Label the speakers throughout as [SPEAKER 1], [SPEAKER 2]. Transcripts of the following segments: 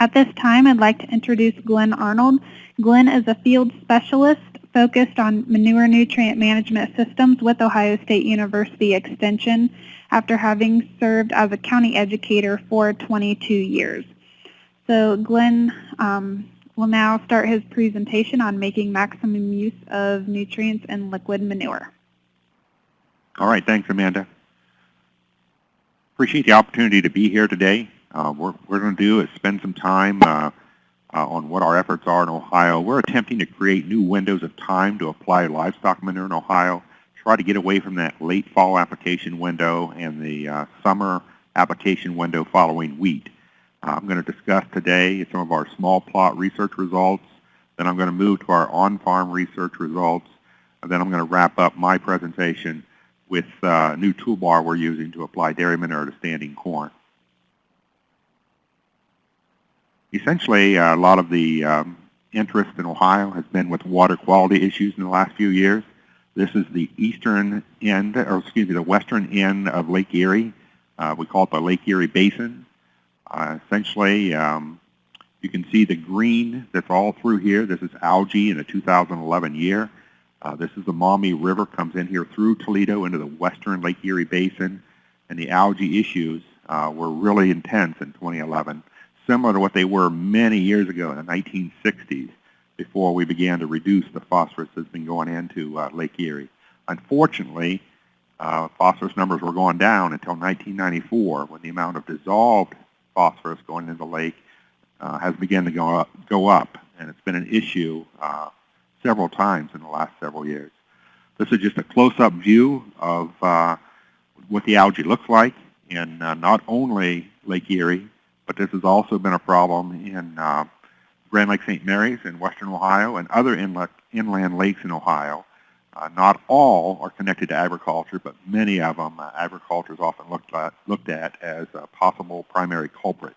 [SPEAKER 1] At this time, I'd like to introduce Glenn Arnold. Glenn is a field specialist focused on manure nutrient management systems with Ohio State University Extension after having served as a county educator for 22 years. So Glenn um, will now start his presentation on making maximum use of nutrients in liquid manure.
[SPEAKER 2] All right, thanks Amanda. Appreciate the opportunity to be here today. Uh, what we're going to do is spend some time uh, uh, on what our efforts are in Ohio. We're attempting to create new windows of time to apply livestock manure in Ohio, try to get away from that late fall application window and the uh, summer application window following wheat. Uh, I'm going to discuss today some of our small plot research results, then I'm going to move to our on-farm research results, and then I'm going to wrap up my presentation with uh, a new toolbar we're using to apply dairy manure to standing corn. Essentially, uh, a lot of the um, interest in Ohio has been with water quality issues in the last few years. This is the eastern end, or excuse me, the western end of Lake Erie. Uh, we call it the Lake Erie Basin. Uh, essentially, um, you can see the green that's all through here. This is algae in the 2011 year. Uh, this is the Maumee River, comes in here through Toledo into the western Lake Erie Basin, and the algae issues uh, were really intense in 2011 similar to what they were many years ago in the 1960s before we began to reduce the phosphorus that's been going into uh, Lake Erie. Unfortunately, uh, phosphorus numbers were going down until 1994 when the amount of dissolved phosphorus going into the lake uh, has begun to go up, go up, and it's been an issue uh, several times in the last several years. This is just a close-up view of uh, what the algae looks like in uh, not only Lake Erie, but this has also been a problem in uh, Grand Lake St. Mary's in western Ohio and other inlet, inland lakes in Ohio. Uh, not all are connected to agriculture, but many of them, uh, agriculture is often looked at, looked at as a possible primary culprit.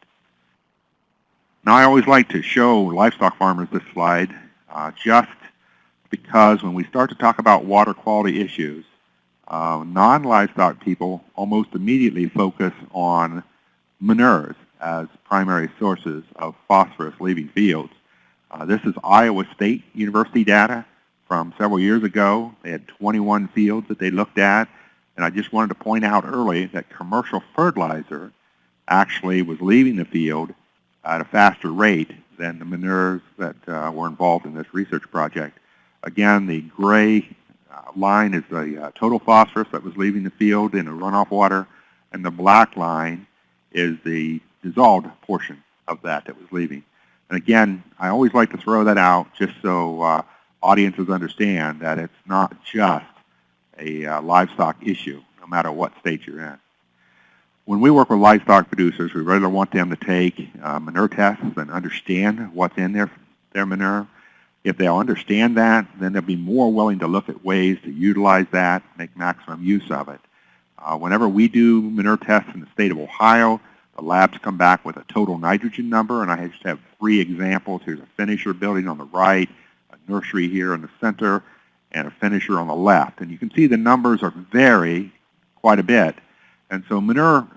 [SPEAKER 2] Now I always like to show livestock farmers this slide uh, just because when we start to talk about water quality issues, uh, non-livestock people almost immediately focus on manures as primary sources of phosphorus leaving fields. Uh, this is Iowa State University data from several years ago. They had 21 fields that they looked at. And I just wanted to point out early that commercial fertilizer actually was leaving the field at a faster rate than the manures that uh, were involved in this research project. Again, the gray uh, line is the uh, total phosphorus that was leaving the field in the runoff water, and the black line is the dissolved portion of that that was leaving. And again, I always like to throw that out just so uh, audiences understand that it's not just a uh, livestock issue, no matter what state you're in. When we work with livestock producers, we really want them to take uh, manure tests and understand what's in their, their manure. If they'll understand that, then they'll be more willing to look at ways to utilize that, make maximum use of it. Uh, whenever we do manure tests in the state of Ohio, the labs come back with a total nitrogen number, and I just have three examples. Here's a finisher building on the right, a nursery here in the center, and a finisher on the left. And you can see the numbers are vary quite a bit. And so manure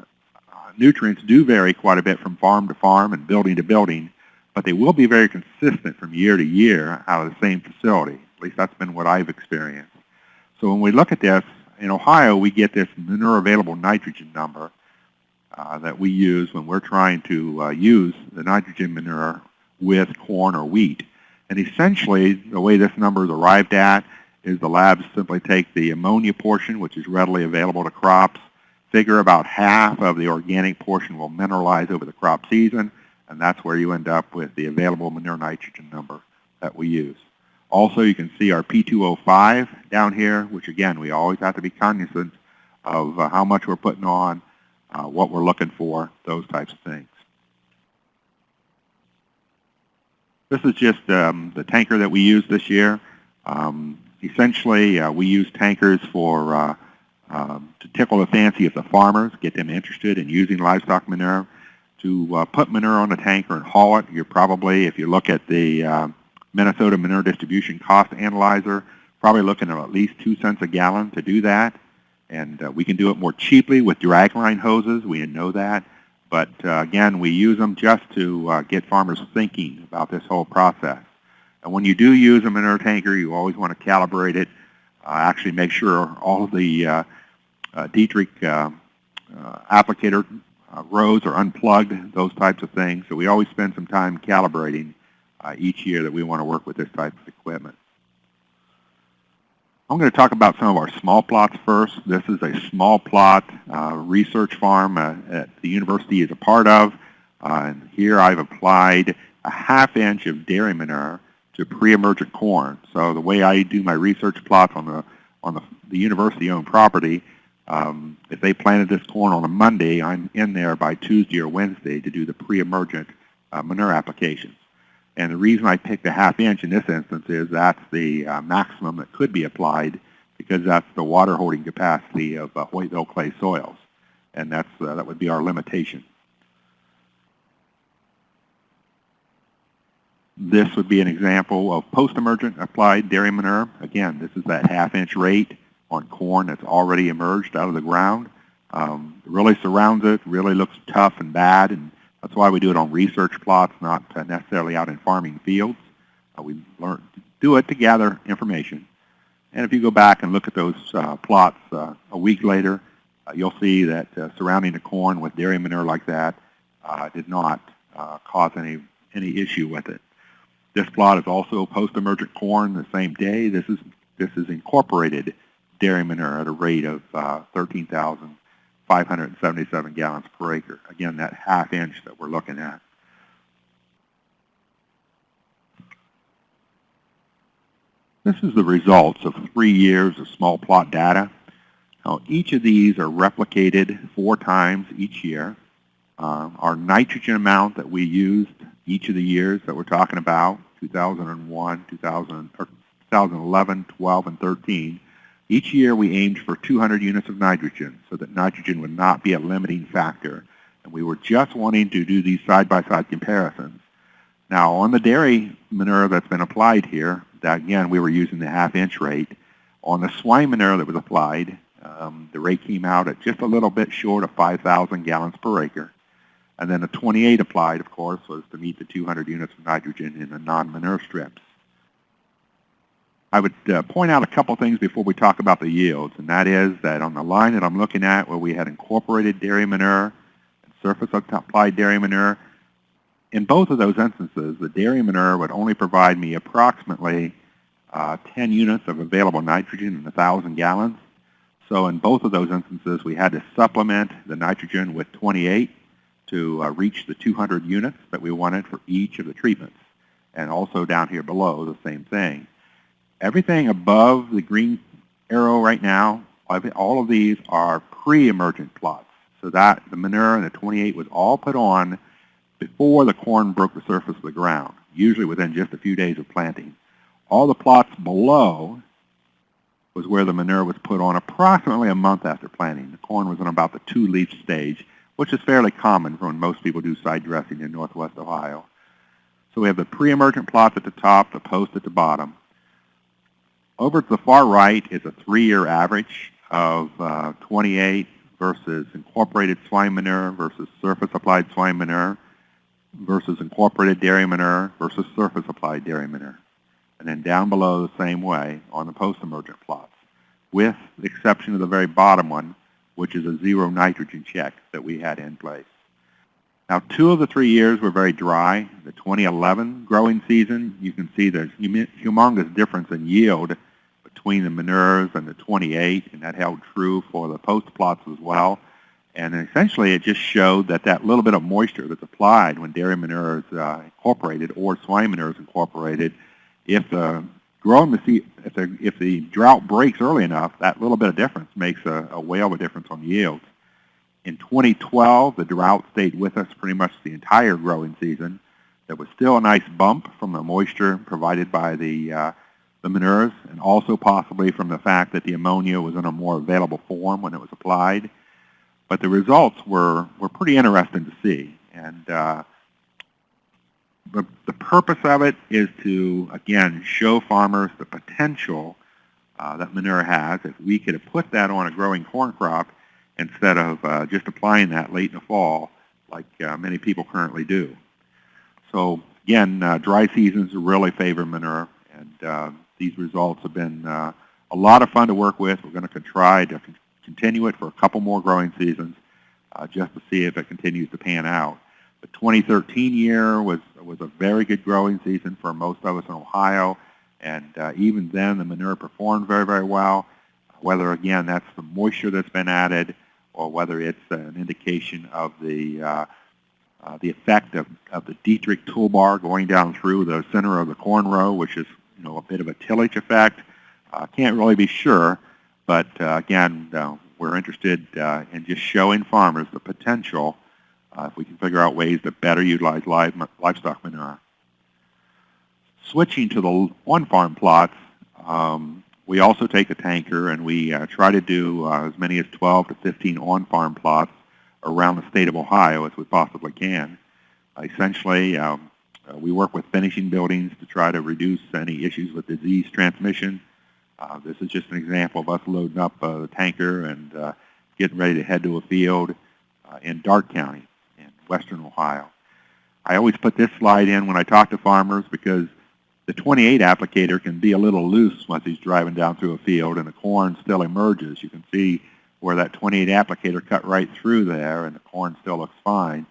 [SPEAKER 2] uh, nutrients do vary quite a bit from farm to farm and building to building, but they will be very consistent from year to year out of the same facility. At least that's been what I've experienced. So when we look at this, in Ohio, we get this manure available nitrogen number, that we use when we're trying to uh, use the nitrogen manure with corn or wheat. And essentially, the way this number is arrived at is the labs simply take the ammonia portion, which is readily available to crops, figure about half of the organic portion will mineralize over the crop season, and that's where you end up with the available manure nitrogen number that we use. Also, you can see our P2O5 down here, which again, we always have to be cognizant of uh, how much we're putting on uh, what we're looking for, those types of things. This is just um, the tanker that we used this year. Um, essentially, uh, we use tankers for uh, um, to tickle the fancy of the farmers, get them interested in using livestock manure. To uh, put manure on a tanker and haul it, you're probably, if you look at the uh, Minnesota Manure Distribution Cost Analyzer, probably looking at at least two cents a gallon to do that. And uh, we can do it more cheaply with dragline hoses. We know that. But uh, again, we use them just to uh, get farmers thinking about this whole process. And when you do use them in a manure tanker, you always want to calibrate it. Uh, actually make sure all of the uh, uh, Dietrich applicator rows are unplugged, those types of things. So we always spend some time calibrating each year that we want to work with this type of. I'm going to talk about some of our small plots first. This is a small plot uh, research farm uh, that the university is a part of. Uh, and here I've applied a half inch of dairy manure to pre-emergent corn. So the way I do my research plots on the on the, the university-owned property, um, if they planted this corn on a Monday, I'm in there by Tuesday or Wednesday to do the pre-emergent uh, manure applications. And the reason I picked a half inch in this instance is that's the uh, maximum that could be applied because that's the water holding capacity of uh, Hoytville clay soils. And that's, uh, that would be our limitation. This would be an example of post-emergent applied dairy manure. Again, this is that half inch rate on corn that's already emerged out of the ground. Um, really surrounds it, really looks tough and bad, and that's why we do it on research plots, not necessarily out in farming fields. Uh, we learn to do it to gather information. And if you go back and look at those uh, plots uh, a week later, uh, you'll see that uh, surrounding the corn with dairy manure like that uh, did not cause any, any issue with it. This plot is also post-emergent corn the same day. This is, this is incorporated dairy manure at a rate of 13,000 577 gallons per acre. Again, that half inch that we're looking at. This is the results of three years of small plot data. Now, each of these are replicated four times each year. Um, our nitrogen amount that we used each of the years that we're talking about, 2001, 2000, 2011, 12, and 13, each year we aimed for 200 units of nitrogen so that nitrogen would not be a limiting factor. And we were just wanting to do these side-by-side -side comparisons. Now on the dairy manure that's been applied here, that again we were using the half-inch rate. On the swine manure that was applied, um, the rate came out at just a little bit short of 5,000 gallons per acre. And then the 28 applied, of course, was to meet the 200 units of nitrogen in the non-manure strips. I would uh, point out a couple things before we talk about the yields, and that is that on the line that I'm looking at where we had incorporated dairy manure and surface applied dairy manure, in both of those instances, the dairy manure would only provide me approximately uh, 10 units of available nitrogen in 1,000 gallons. So in both of those instances, we had to supplement the nitrogen with 28 to uh, reach the 200 units that we wanted for each of the treatments. And also down here below, the same thing. Everything above the green arrow right now, all of these are pre-emergent plots. So that the manure and the 28 was all put on before the corn broke the surface of the ground, usually within just a few days of planting. All the plots below was where the manure was put on approximately a month after planting. The corn was in about the two-leaf stage, which is fairly common for when most people do side dressing in northwest Ohio. So we have the pre-emergent plots at the top, the post at the bottom. Over to the far right is a three-year average of uh, 28 versus incorporated swine manure versus surface applied swine manure versus incorporated dairy manure versus surface applied dairy manure. And then down below the same way on the post-emergent plots, with the exception of the very bottom one, which is a zero nitrogen check that we had in place. Now, two of the three years were very dry. The 2011 growing season, you can see there's humongous difference in yield between the manures and the 28, and that held true for the post plots as well. And essentially, it just showed that that little bit of moisture that's applied when dairy manure is uh, incorporated or swine manure is incorporated, if the growing the if the if the drought breaks early enough, that little bit of difference makes a, a whale of a difference on yields. In 2012, the drought stayed with us pretty much the entire growing season. There was still a nice bump from the moisture provided by the uh, the manures, and also possibly from the fact that the ammonia was in a more available form when it was applied. But the results were, were pretty interesting to see. And uh, the, the purpose of it is to, again, show farmers the potential uh, that manure has. If we could have put that on a growing corn crop instead of uh, just applying that late in the fall, like uh, many people currently do. So again, uh, dry seasons really favor manure, and uh, these results have been uh, a lot of fun to work with. We're going to try to con continue it for a couple more growing seasons uh, just to see if it continues to pan out. The 2013 year was was a very good growing season for most of us in Ohio, and uh, even then the manure performed very, very well. Whether again that's the moisture that's been added, or whether it's an indication of the uh, uh, the effect of, of the Dietrich toolbar going down through the center of the corn row, which is you know a bit of a tillage effect. Uh, can't really be sure, but uh, again, uh, we're interested uh, in just showing farmers the potential uh, if we can figure out ways to better utilize live, livestock manure. Switching to the on-farm plots, um, we also take a tanker and we uh, try to do as many as 12 to 15 on-farm plots around the state of Ohio as we possibly can. essentially, um, uh, we work with finishing buildings to try to reduce any issues with disease transmission. Uh, this is just an example of us loading up uh, the tanker and uh, getting ready to head to a field in Darke County in western Ohio. I always put this slide in when I talk to farmers because the 28 applicator can be a little loose once he's driving down through a field and the corn still emerges. You can see where that 28 applicator cut right through there and the corn still looks fine.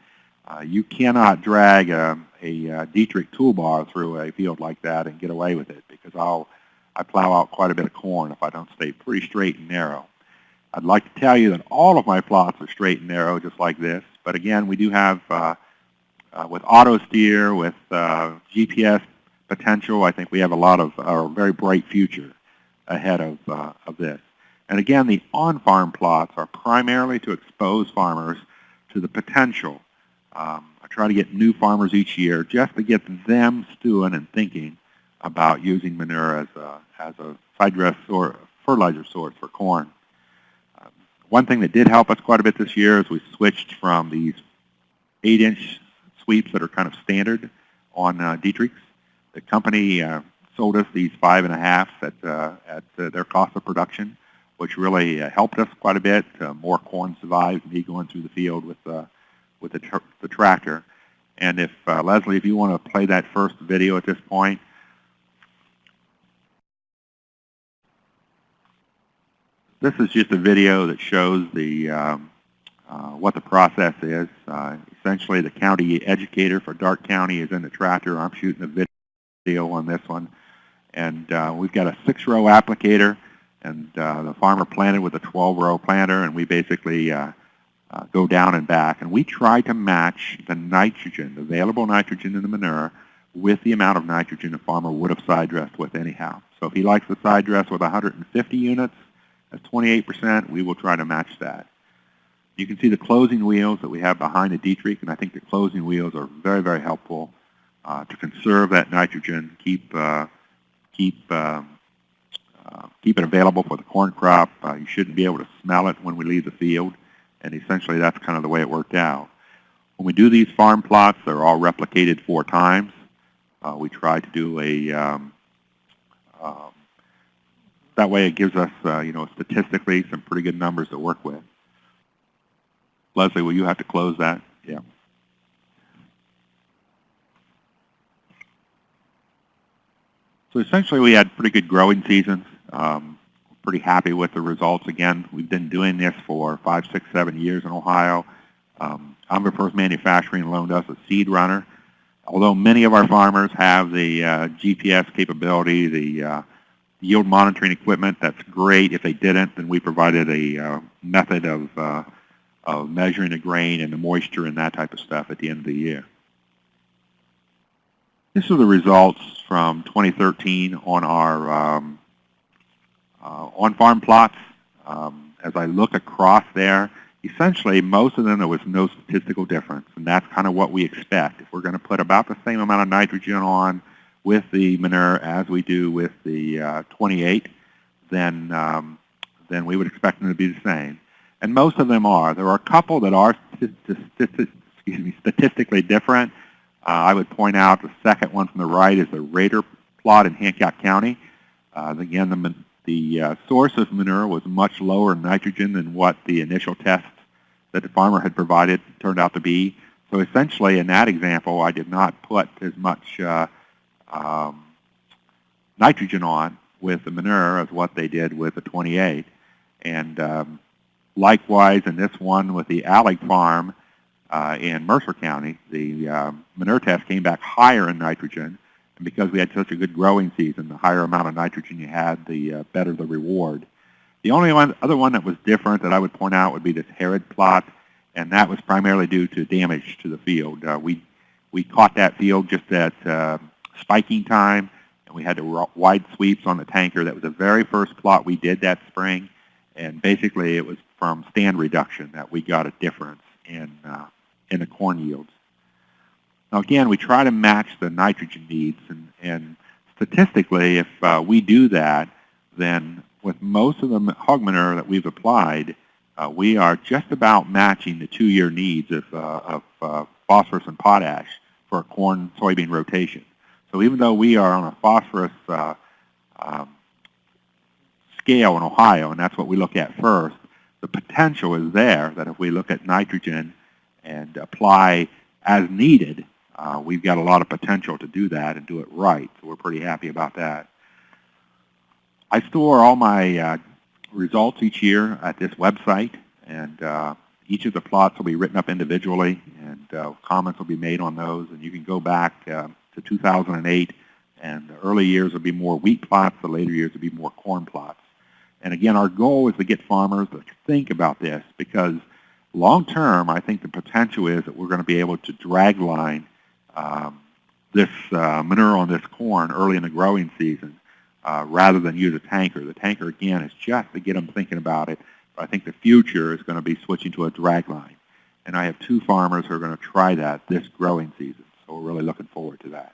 [SPEAKER 2] Uh, you cannot drag a, a, a, Dietrich toolbar through a field like that and get away with it because I'll I plow out quite a bit of corn if I don't stay pretty straight and narrow. I'd like to tell you that all of my plots are straight and narrow just like this, but again we do have uh, uh, with auto steer, with uh, GPS potential, I think we have a lot of a very bright future ahead of, uh, of this. And again, the on-farm plots are primarily to expose farmers to the potential. Um, I try to get new farmers each year just to get them stewing and thinking about using manure as a, as a side dress or fertilizer source for corn. Um, one thing that did help us quite a bit this year is we switched from these 8-inch sweeps that are kind of standard on uh, Dietrichs. The company uh, sold us these five and a half at, uh, at uh, their cost of production which really uh, helped us quite a bit. More corn survived me going through the field with, uh, with the, tr the tractor. And if, uh, Leslie, if you want to play that first video at this point. This is just a video that shows the, um, uh, what the process is. Uh, essentially, the county educator for Darke County is in the tractor. I'm shooting a video on this one. And we've got a six-row applicator and uh, the farmer planted with a 12-row planter, and we basically uh, uh, go down and back, and we try to match the nitrogen, the available nitrogen in the manure, with the amount of nitrogen a farmer would have side dressed with anyhow. So if he likes to side dress with 150 units, that's 28%, we will try to match that. You can see the closing wheels that we have behind the Dietrich, and I think the closing wheels are very, very helpful uh, to conserve that nitrogen, keep, uh, keep um, uh, keep it available for the corn crop. Uh, you shouldn't be able to smell it when we leave the field, and essentially that's kind of the way it worked out. When we do these farm plots, they're all replicated four times. Uh, we try to do a, um, um, that way it gives us, uh, you know, statistically some pretty good numbers to work with. Leslie, will you have to close that? Yeah. So essentially we had pretty good growing seasons. Um, pretty happy with the results. Again, we've been doing this for five, six, seven years in Ohio. Um, AgriFirst Manufacturing loaned us a seed runner. Although many of our farmers have the uh, GPS capability, the uh, yield monitoring equipment, that's great. If they didn't, then we provided a uh, method of, uh, of measuring the grain and the moisture and that type of stuff at the end of the year. This are the results from 2013 on our um, on-farm plots. Um, as I look across there, essentially most of them there was no statistical difference, and that's kind of what we expect. If we're going to put about the same amount of nitrogen on with the manure as we do with the uh, 28, then um, then we would expect them to be the same. And most of them are. There are a couple that are statistically different. Uh, I would point out the second one from the right is the Rader plot in Hancock County. Uh, again, the, the uh, source of manure was much lower in nitrogen than what the initial tests that the farmer had provided turned out to be. So essentially, in that example, I did not put as much uh, um, nitrogen on with the manure as what they did with the 28. And um, likewise, in this one with the Alec Farm uh, in Mercer County, the um, manure test came back higher in nitrogen. And because we had such a good growing season, the higher amount of nitrogen you had, the uh, better the reward. The only one, other one that was different that I would point out would be this Herod plot, and that was primarily due to damage to the field. Uh, we, we caught that field just at uh, spiking time, and we had to wide sweeps on the tanker. That was the very first plot we did that spring, and basically it was from stand reduction that we got a difference in, uh, in the corn yields. Now again, we try to match the nitrogen needs, and, and statistically, if uh, we do that, then with most of the hog manure that we've applied, uh, we are just about matching the two-year needs of, uh, of uh, phosphorus and potash for a corn-soybean rotation. So even though we are on a phosphorus uh, um, scale in Ohio, and that's what we look at first, the potential is there that if we look at nitrogen and apply as needed, uh, we've got a lot of potential to do that and do it right. So we're pretty happy about that. I store all my uh, results each year at this website, and uh, each of the plots will be written up individually, and uh, comments will be made on those. And you can go back uh, to 2008, and the early years will be more wheat plots, the later years will be more corn plots. And again, our goal is to get farmers to think about this because long term, I think the potential is that we're going to be able to drag line um, this uh, manure on this corn early in the growing season uh, rather than use a tanker. The tanker, again, is just to get them thinking about it. But I think the future is going to be switching to a drag line. And I have two farmers who are going to try that this growing season. So we're really looking forward to that.